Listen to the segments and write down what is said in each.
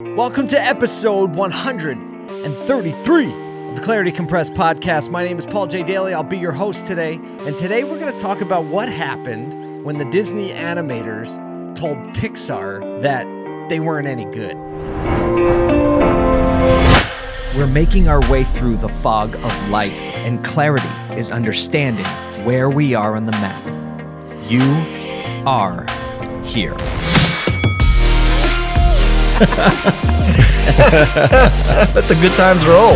Welcome to episode 133 of the Clarity Compressed podcast. My name is Paul J. Daly. I'll be your host today. And today we're going to talk about what happened when the Disney animators told Pixar that they weren't any good. We're making our way through the fog of life, and clarity is understanding where we are on the map. You are here. Let the good times roll.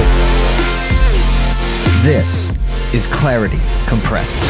This is Clarity Compressed.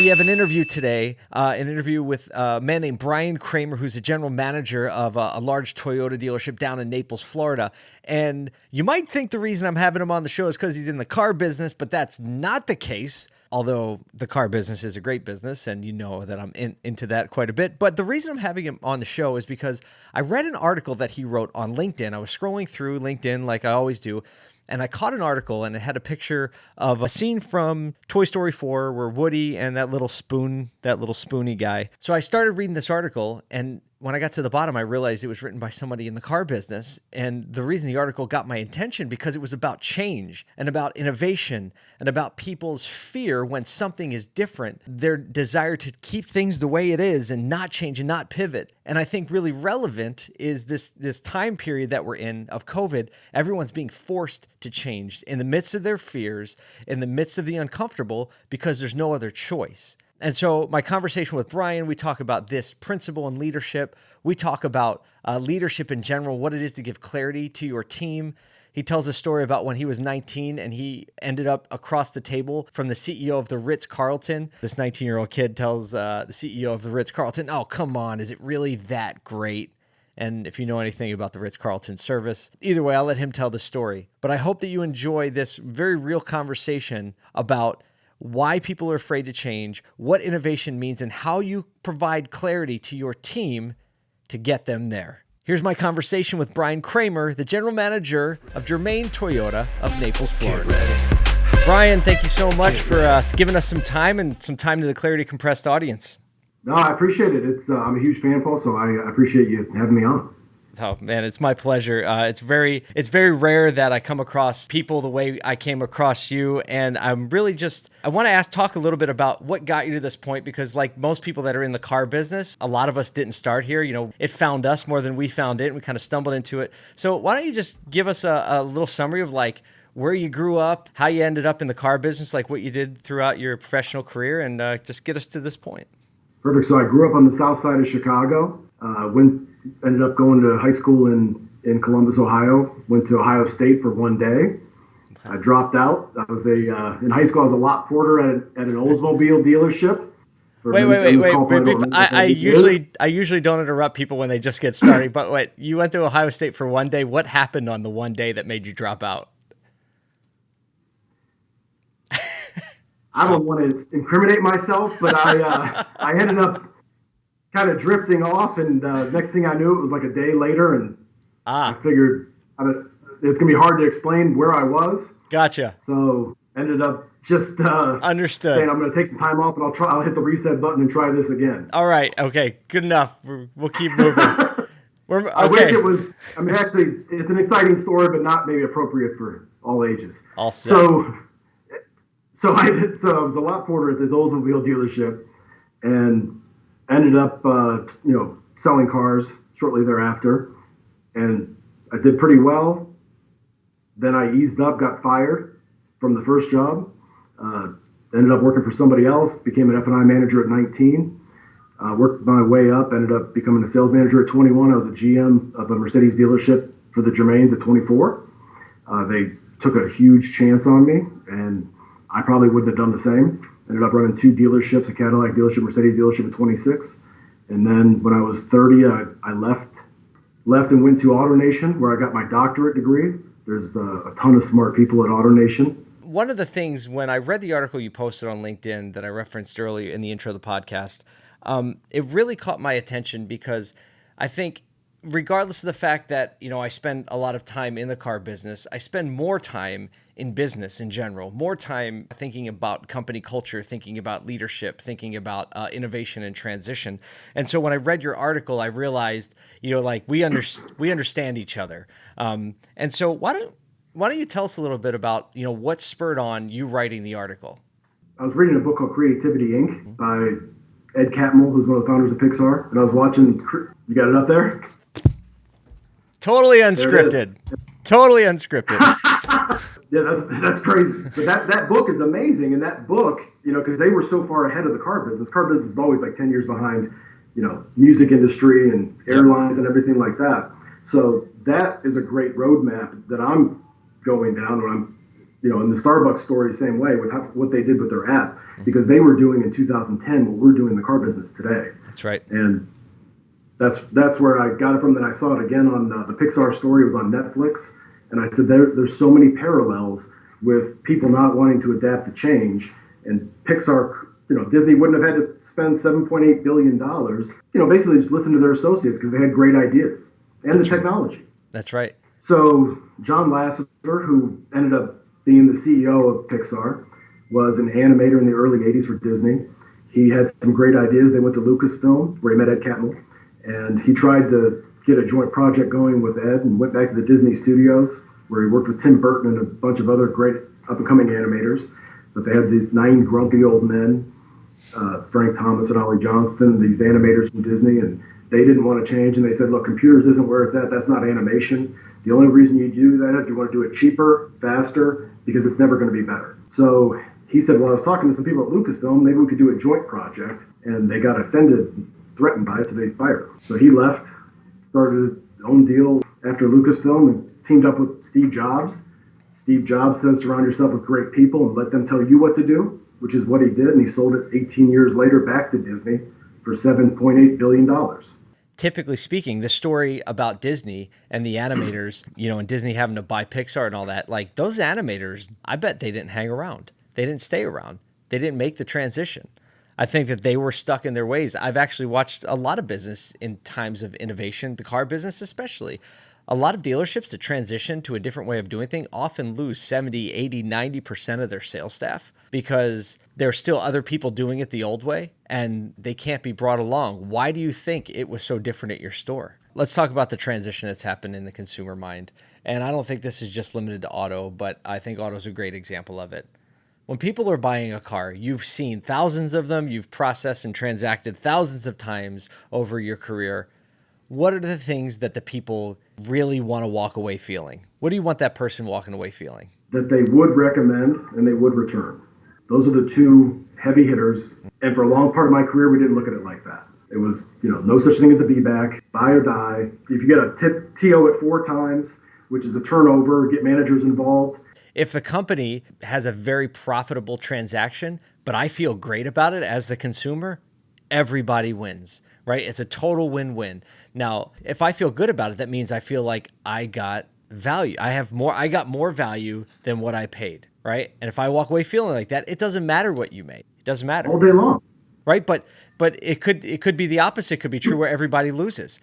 We have an interview today, uh, an interview with a man named Brian Kramer, who's the general manager of a, a large Toyota dealership down in Naples, Florida. And you might think the reason I'm having him on the show is because he's in the car business, but that's not the case although the car business is a great business and you know that I'm in, into that quite a bit. But the reason I'm having him on the show is because I read an article that he wrote on LinkedIn. I was scrolling through LinkedIn like I always do. And I caught an article and it had a picture of a scene from Toy Story 4 where Woody and that little spoon, that little spoony guy. So I started reading this article and when I got to the bottom, I realized it was written by somebody in the car business. And the reason the article got my attention because it was about change and about innovation and about people's fear when something is different, their desire to keep things the way it is and not change and not pivot. And I think really relevant is this this time period that we're in of COVID. Everyone's being forced to change in the midst of their fears, in the midst of the uncomfortable, because there's no other choice. And so, my conversation with Brian, we talk about this principle and leadership. We talk about uh, leadership in general, what it is to give clarity to your team. He tells a story about when he was 19 and he ended up across the table from the CEO of the Ritz Carlton. This 19 year old kid tells uh, the CEO of the Ritz Carlton, Oh, come on, is it really that great? And if you know anything about the Ritz Carlton service, either way, I'll let him tell the story. But I hope that you enjoy this very real conversation about why people are afraid to change, what innovation means, and how you provide clarity to your team to get them there. Here's my conversation with Brian Kramer, the general manager of Germain Toyota of Naples, Florida. Brian, thank you so much for uh, giving us some time and some time to the Clarity Compressed audience. No, I appreciate it. It's uh, I'm a huge fan, Paul, so I appreciate you having me on. Oh man, it's my pleasure. Uh, it's very it's very rare that I come across people the way I came across you, and I'm really just I want to ask talk a little bit about what got you to this point because like most people that are in the car business, a lot of us didn't start here. You know, it found us more than we found it, and we kind of stumbled into it. So why don't you just give us a, a little summary of like where you grew up, how you ended up in the car business, like what you did throughout your professional career, and uh, just get us to this point. Perfect. So I grew up on the south side of Chicago. Uh, went ended up going to high school in in Columbus, Ohio. Went to Ohio State for one day. I dropped out. I was a uh, in high school. I was a lot porter at, at an Oldsmobile dealership. Wait, wait, wait, wait, wait. I, I usually I usually don't interrupt people when they just get started. but wait, you went to Ohio State for one day. What happened on the one day that made you drop out? I don't want to incriminate myself, but I uh, I ended up kind of drifting off, and uh, next thing I knew, it was like a day later, and ah. I figured it's gonna be hard to explain where I was. Gotcha. So ended up just uh, understood. Saying I'm gonna take some time off, and I'll try. I'll hit the reset button and try this again. All right. Okay. Good enough. We'll keep moving. okay. I wish it was. I mean, actually, it's an exciting story, but not maybe appropriate for all ages. All set. So, so I did. So I was a lot porter at this Oldsmobile dealership, and ended up, uh, you know, selling cars shortly thereafter, and I did pretty well. Then I eased up, got fired from the first job. Uh, ended up working for somebody else. Became an F&I manager at 19. Uh, worked my way up. Ended up becoming a sales manager at 21. I was a GM of a Mercedes dealership for the Germains at 24. Uh, they took a huge chance on me, and I probably wouldn't have done the same. Ended up running two dealerships, a Cadillac dealership, Mercedes dealership at 26. And then when I was 30, I, I left left and went to AutoNation where I got my doctorate degree. There's a, a ton of smart people at AutoNation. One of the things when I read the article you posted on LinkedIn that I referenced earlier in the intro of the podcast, um, it really caught my attention because I think regardless of the fact that you know I spend a lot of time in the car business, I spend more time in business in general, more time thinking about company culture, thinking about leadership, thinking about uh, innovation and transition. And so when I read your article, I realized, you know, like we under we understand each other. Um, and so why don't why don't you tell us a little bit about you know what spurred on you writing the article? I was reading a book called Creativity Inc. by Ed Catmull, who's one of the founders of Pixar, and I was watching. You got it up there? Totally unscripted. Totally unscripted. yeah, that's that's crazy. But that that book is amazing, and that book, you know, because they were so far ahead of the car business. Car business is always like ten years behind, you know, music industry and airlines and everything like that. So that is a great roadmap that I'm going down when I'm, you know, in the Starbucks story, same way with how, what they did with their app, mm-hmm. because they were doing in 2010 what we're doing in the car business today. That's right. And that's that's where I got it from. Then I saw it again on uh, the Pixar story. It was on Netflix, and I said there, there's so many parallels with people not wanting to adapt to change. And Pixar, you know, Disney wouldn't have had to spend 7.8 billion dollars. You know, basically just listen to their associates because they had great ideas and that's the technology. Right. That's right. So John Lasseter, who ended up being the CEO of Pixar, was an animator in the early 80s for Disney. He had some great ideas. They went to Lucasfilm, where he met Ed Catmull and he tried to get a joint project going with Ed and went back to the Disney studios where he worked with Tim Burton and a bunch of other great up and coming animators. But they had these nine grumpy old men, uh, Frank Thomas and Ollie Johnston, these animators from Disney, and they didn't want to change. And they said, look, computers isn't where it's at. That's not animation. The only reason you do that is if you want to do it cheaper, faster, because it's never going to be better. So he said, well, I was talking to some people at Lucasfilm. Maybe we could do a joint project. And they got offended threatened by it, so they fired him. So he left, started his own deal after Lucasfilm, and teamed up with Steve Jobs. Steve Jobs says surround yourself with great people and let them tell you what to do, which is what he did, and he sold it 18 years later back to Disney for 7.8 billion dollars. Typically speaking, the story about Disney and the animators, you know, and Disney having to buy Pixar and all that, like those animators, I bet they didn't hang around. They didn't stay around. They didn't make the transition. I think that they were stuck in their ways. I've actually watched a lot of business in times of innovation, the car business especially. A lot of dealerships that transition to a different way of doing things often lose 70, 80, 90% of their sales staff because there's still other people doing it the old way and they can't be brought along. Why do you think it was so different at your store? Let's talk about the transition that's happened in the consumer mind. And I don't think this is just limited to auto, but I think auto is a great example of it. When people are buying a car, you've seen thousands of them, you've processed and transacted thousands of times over your career. What are the things that the people really want to walk away feeling? What do you want that person walking away feeling? That they would recommend and they would return. Those are the two heavy hitters. And for a long part of my career, we didn't look at it like that. It was, you know, no such thing as a be back, buy or die. If you get a tip TO at four times, which is a turnover, get managers involved, if the company has a very profitable transaction, but I feel great about it as the consumer, everybody wins, right? It's a total win-win. Now, if I feel good about it, that means I feel like I got value. I have more I got more value than what I paid, right? And if I walk away feeling like that, it doesn't matter what you made. It doesn't matter. All day long. Right? But but it could it could be the opposite it could be true where everybody loses.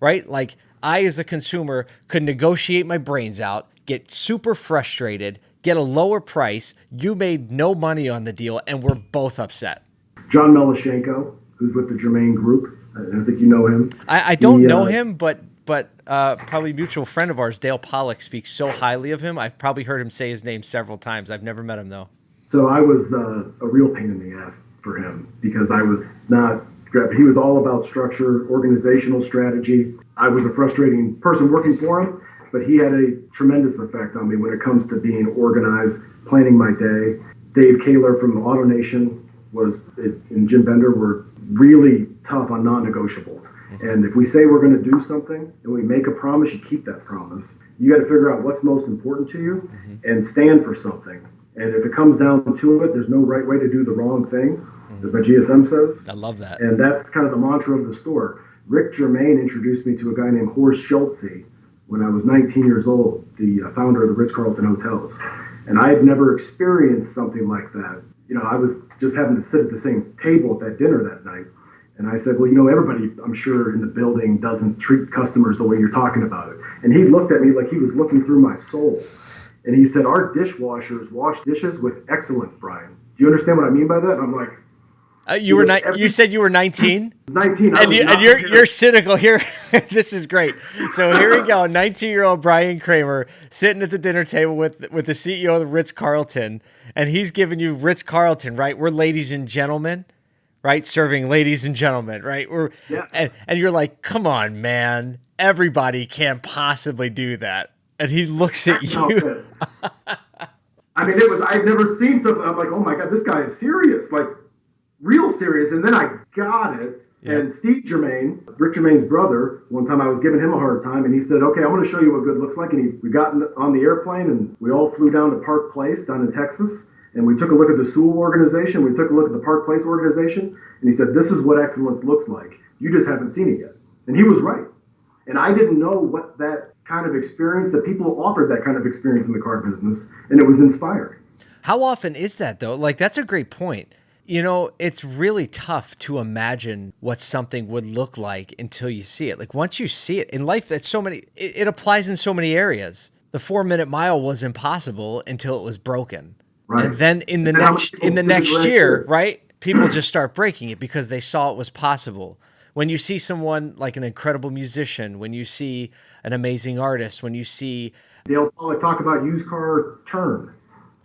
Right? Like I as a consumer could negotiate my brains out, get super frustrated, get a lower price. You made no money on the deal, and we're both upset. John Melashenko, who's with the Germain Group. I think you know him. I, I don't he, know uh, him, but but uh, probably mutual friend of ours, Dale Pollak, speaks so highly of him. I've probably heard him say his name several times. I've never met him though. So I was uh, a real pain in the ass for him because I was not. He was all about structure, organizational strategy. I was a frustrating person working for him, but he had a tremendous effect on me when it comes to being organized, planning my day. Dave Kaler from AutoNation was and Jim Bender were really tough on non-negotiables. Mm-hmm. And if we say we're going to do something and we make a promise, you keep that promise. You got to figure out what's most important to you mm-hmm. and stand for something. And if it comes down to it, there's no right way to do the wrong thing, mm-hmm. as my GSM says. I love that. And that's kind of the mantra of the store. Rick Germain introduced me to a guy named Horst Schulze, when I was 19 years old, the uh, founder of the Ritz Carlton Hotels. And I had never experienced something like that. You know, I was just having to sit at the same table at that dinner that night. And I said, well, you know, everybody, I'm sure, in the building doesn't treat customers the way you're talking about it. And he looked at me like he was looking through my soul. And he said, our dishwashers wash dishes with excellence, Brian. Do you understand what I mean by that? And I'm like, uh, you were ni- every- you said you were 19. 19. And, you, and you're you're cynical here. this is great. So here we go. 19 year old Brian Kramer sitting at the dinner table with with the CEO of the Ritz Carlton, and he's giving you Ritz Carlton, right? We're ladies and gentlemen right? Serving ladies and gentlemen, right? We're yes. and, and you're like, come on, man, everybody can't possibly do that. And he looks at you. I mean, it was I've never seen something. I'm like, oh my god, this guy is serious, like real serious. And then I got it. Yeah. And Steve Germain, Rick Germain's brother, one time I was giving him a hard time, and he said, "Okay, I want to show you what good looks like." And he, we got on the airplane, and we all flew down to Park Place down in Texas and we took a look at the Sewell organization, we took a look at the Park Place organization, and he said, This is what excellence looks like. You just haven't seen it yet. And he was right. And I didn't know what that kind of experience, that people offered that kind of experience in the car business, and it was inspiring. How often is that though? Like, that's a great point. You know, it's really tough to imagine what something would look like until you see it. Like, once you see it in life, that's so many, it, it applies in so many areas. The four minute mile was impossible until it was broken Right. And then in the and next in the next year, right? People just start breaking it because they saw it was possible. When you see someone like an incredible musician, when you see an amazing artist, when you see they'll probably talk about used car turn.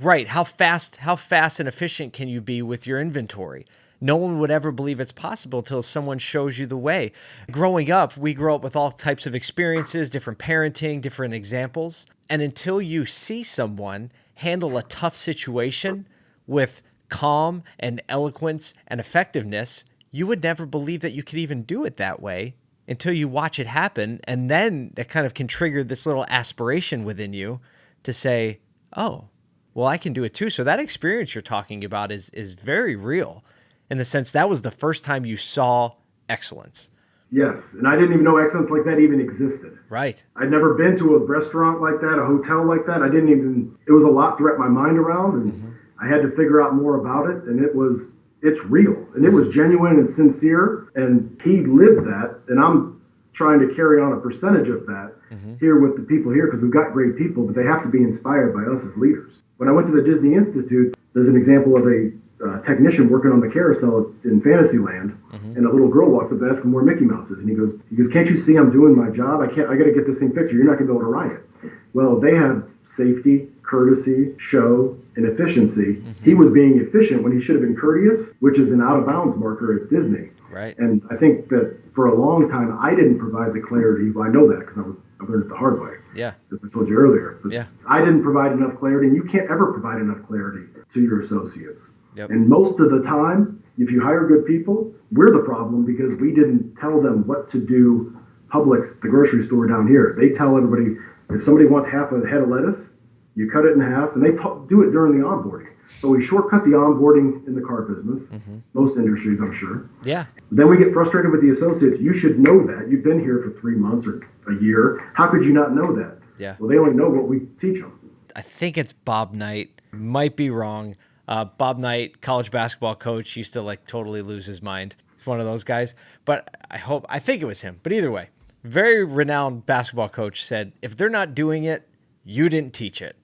Right. How fast how fast and efficient can you be with your inventory? No one would ever believe it's possible until someone shows you the way. Growing up, we grow up with all types of experiences, different parenting, different examples. And until you see someone handle a tough situation with calm and eloquence and effectiveness, you would never believe that you could even do it that way until you watch it happen. And then that kind of can trigger this little aspiration within you to say, oh, well, I can do it too. So that experience you're talking about is is very real in the sense that was the first time you saw excellence. Yes, and I didn't even know excellence like that even existed. Right. I'd never been to a restaurant like that, a hotel like that. I didn't even. It was a lot to wrap my mind around, and mm-hmm. I had to figure out more about it. And it was, it's real, and it was genuine and sincere. And he lived that, and I'm trying to carry on a percentage of that mm-hmm. here with the people here because we've got great people, but they have to be inspired by us as leaders. When I went to the Disney Institute, there's an example of a uh, technician working on the carousel in Fantasyland, mm-hmm. and a little girl walks up and asks him where Mickey Mouse is, and he goes, he goes, can't you see I'm doing my job? I can't, I got to get this thing fixed. You're not going to be able to ride it. Well, they have safety, courtesy, show, and efficiency. Mm-hmm. He was being efficient when he should have been courteous, which is an out of bounds marker at Disney. Right. And I think that for a long time I didn't provide the clarity. Well, I know that because I, I learned it the hard way. Yeah. As I told you earlier. But yeah. I didn't provide enough clarity, and you can't ever provide enough clarity to your associates. Yep. And most of the time, if you hire good people, we're the problem because we didn't tell them what to do. Publix, the grocery store down here, they tell everybody if somebody wants half a head of lettuce, you cut it in half, and they do it during the onboarding. So we shortcut the onboarding in the car business, mm-hmm. most industries, I'm sure. Yeah. Then we get frustrated with the associates. You should know that. You've been here for three months or a year. How could you not know that? Yeah. Well, they only know what we teach them. I think it's Bob Knight. Might be wrong. Uh, Bob Knight, college basketball coach, used to like totally lose his mind. He's one of those guys. But I hope, I think it was him. But either way, very renowned basketball coach said, if they're not doing it, you didn't teach it.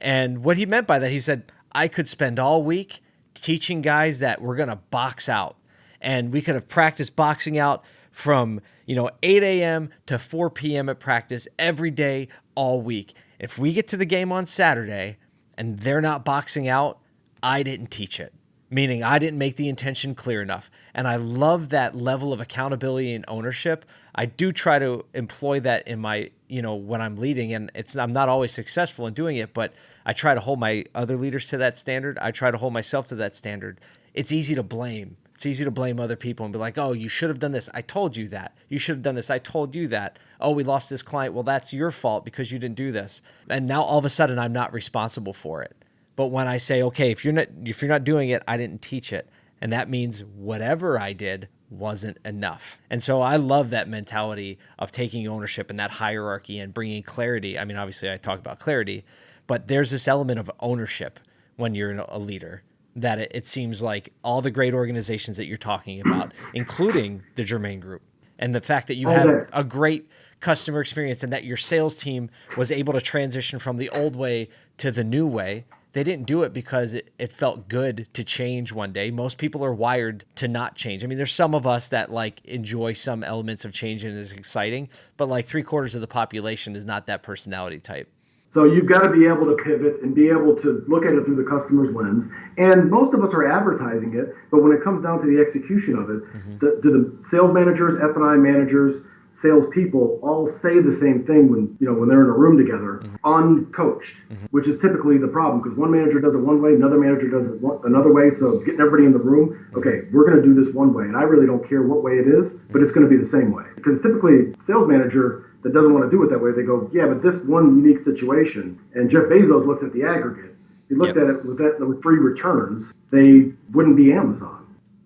And what he meant by that, he said, I could spend all week teaching guys that we're going to box out. And we could have practiced boxing out from, you know, 8 a.m. to 4 p.m. at practice every day, all week. If we get to the game on Saturday and they're not boxing out, I didn't teach it, meaning I didn't make the intention clear enough. And I love that level of accountability and ownership. I do try to employ that in my, you know, when I'm leading and it's I'm not always successful in doing it, but I try to hold my other leaders to that standard. I try to hold myself to that standard. It's easy to blame. It's easy to blame other people and be like, "Oh, you should have done this. I told you that. You should have done this. I told you that. Oh, we lost this client. Well, that's your fault because you didn't do this." And now all of a sudden I'm not responsible for it. But when I say, okay, if you're not if you're not doing it, I didn't teach it. And that means whatever I did wasn't enough. And so I love that mentality of taking ownership and that hierarchy and bringing clarity. I mean, obviously I talk about clarity, but there's this element of ownership when you're a leader that it, it seems like all the great organizations that you're talking about, including the Germain Group, and the fact that you had a great customer experience and that your sales team was able to transition from the old way to the new way. They didn't do it because it, it felt good to change one day. Most people are wired to not change. I mean, there's some of us that like enjoy some elements of change and is exciting, but like three quarters of the population is not that personality type. So you've got to be able to pivot and be able to look at it through the customer's lens. And most of us are advertising it, but when it comes down to the execution of it, mm-hmm. the, do the sales managers, F and I managers, salespeople all say the same thing when you know when they're in a room together, mm-hmm. uncoached, mm-hmm. which is typically the problem because one manager does it one way, another manager does it one, another way. So getting everybody in the room, mm-hmm. okay, we're going to do this one way, and I really don't care what way it is, but it's going to be the same way because typically sales manager that doesn't want to do it that way, they go, yeah, but this one unique situation, and Jeff Bezos looks at the aggregate. He looked Yep. at it with that with three returns, they wouldn't be Amazon.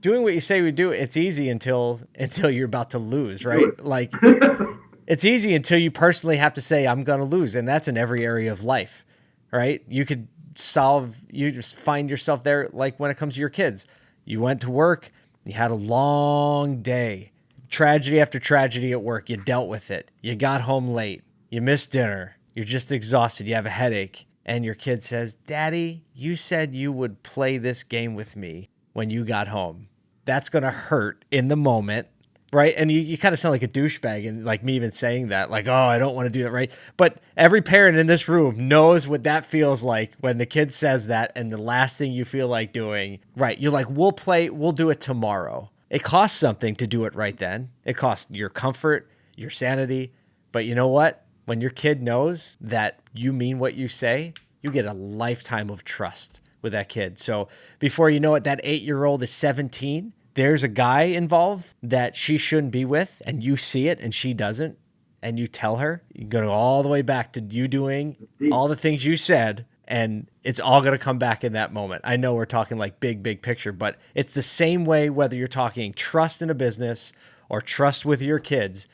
Doing what you say we do it's easy until until you're about to lose right? Like it's easy until you personally have to say i'm going to lose and that's in every area of life right? You could solve you just find yourself there like when it comes to your kids. You went to work you had a long day. Tragedy after tragedy at work you dealt with it. You got home late you missed dinner you're just exhausted you have a headache and your kid says daddy you said you would play this game with me when you got home that's going to hurt in the moment right? And you, you kind of sound like a douchebag and like me even saying that like oh i don't want to do that right? But every parent in this room knows what that feels like when the kid says that and the last thing you feel like doing right? You're like we'll play we'll do it tomorrow. It costs something to do it right then. It costs your comfort your sanity. But you know what? When your kid knows that you mean what you say you get a lifetime of trust with that kid. So before you know it, that eight year old is 17. There's a guy involved that she shouldn't be with, and you see it and she doesn't, and you tell her, you go all the way back to you doing all the things you said, and it's all going to come back in that moment. I know we're talking like big, big picture, but it's the same way whether you're talking trust in a business or trust with your kids,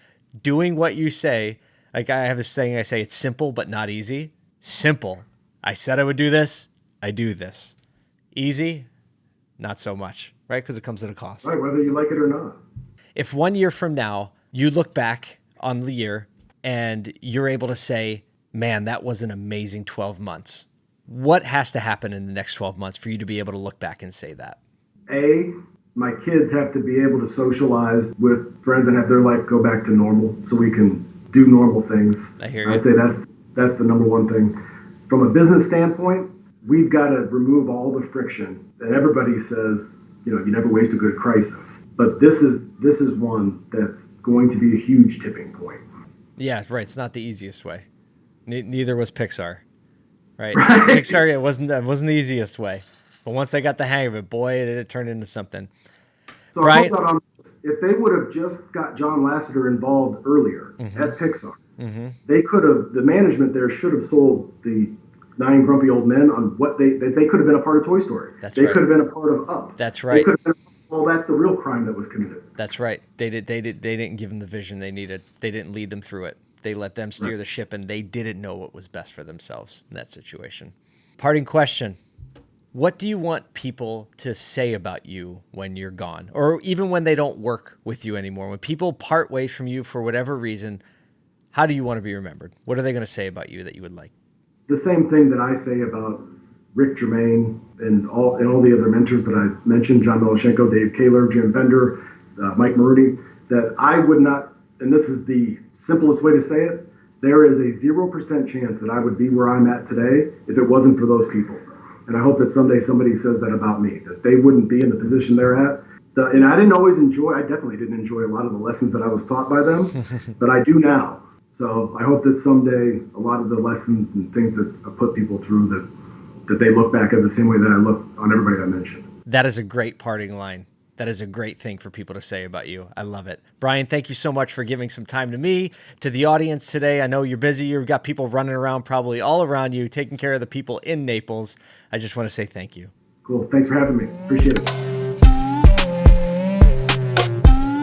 doing what you say. Like I have this saying, I say it's simple but not easy. Simple. I said I would do this. I do this. Easy, not so much, right? Because it comes at a cost. Right, whether you like it or not. If one year from now you look back on the year and you're able to say, man, that was an amazing 12 months, what has to happen in the next 12 months for you to be able to look back and say that? A, my kids have to be able to socialize with friends and have their life go back to normal so we can do normal things. I hear you. I say that's that's the number one thing. From a business standpoint, we've got to remove all the friction. And everybody says, you know, you never waste a good crisis. But this is this is one that's going to be a huge tipping point. Yeah, right. It's not the easiest way. Ne- neither was Pixar, right? Right. Pixar it wasn't it wasn't the easiest way, but once they got the hang of it, boy, it, it turned into something. So Right. On this, if they would have just got John Lasseter involved earlier Mm-hmm. at Pixar, they could have the management there should have sold the nine grumpy old men on what they they, they could have been a part of Toy Story. That's they right. could have been a part of Up. That's They right. could have been, well, that's the real crime that was committed. That's right. They did. They did. They didn't give them the vision they needed. They didn't lead them through it. They let them steer the ship, and they didn't know what was best for themselves in that situation. Parting question: What do you want people to say about you when you're gone, or even when they don't work with you anymore? When people part ways from you for whatever reason, how do you want to be remembered? What are they going to say about you that you would like? The same thing that I say about Rick Germain and all and all the other mentors that I mentioned, John Milashenko, Dave Kaler, Jim Bender, uh, Mike Maroney, that I would not, and this is the simplest way to say it, there is a 0% chance that I would be where I'm at today if it wasn't for those people. And I hope that someday somebody says that about me, that they wouldn't be in the position they're at. The, and I didn't always enjoy, I definitely didn't enjoy a lot of the lessons that I was taught by them, but I do now. So I hope that someday a lot of the lessons and things that I put people through that that they look back at the same way that I look on everybody I mentioned. That is a great parting line. That is a great thing for people to say about you. I love it. Brian, thank you so much for giving some time to me, to the audience today. I know you're busy. You've got people running around probably all around you, taking care of the people in Naples. I just want to say thank you. Cool. Thanks for having me. Appreciate it.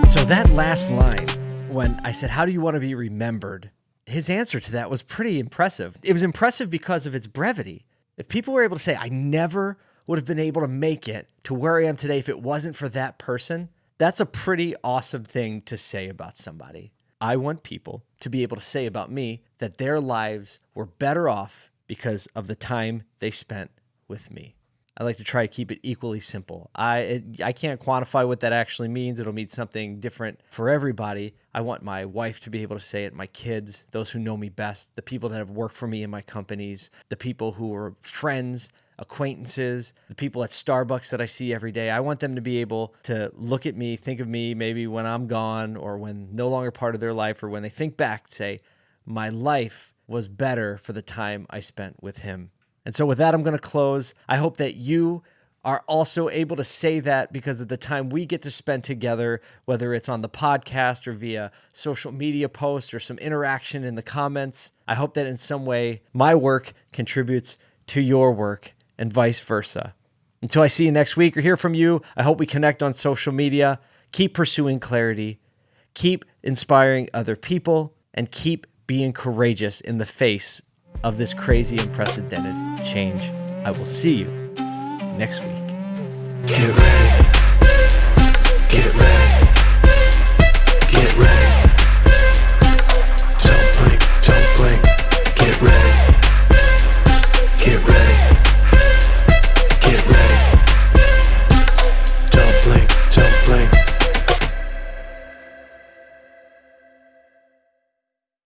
So that last line, when I said, How do you want to be remembered? His answer to that was pretty impressive. It was impressive because of its brevity. If people were able to say, I never would have been able to make it to where I am today if it wasn't for that person, that's a pretty awesome thing to say about somebody. I want people to be able to say about me that their lives were better off because of the time they spent with me. I like to try to keep it equally simple. I it, I can't quantify what that actually means. It'll mean something different for everybody. I want my wife to be able to say it, my kids, those who know me best, the people that have worked for me in my companies, the people who are friends, acquaintances, the people at Starbucks that I see every day. I want them to be able to look at me, think of me maybe when I'm gone or when no longer part of their life or when they think back, say, my life was better for the time I spent with him and so, with that, I'm going to close. I hope that you are also able to say that because of the time we get to spend together, whether it's on the podcast or via social media posts or some interaction in the comments. I hope that in some way my work contributes to your work and vice versa. Until I see you next week or hear from you, I hope we connect on social media. Keep pursuing clarity, keep inspiring other people, and keep being courageous in the face of this crazy unprecedented change. I will see you next week. Get ready.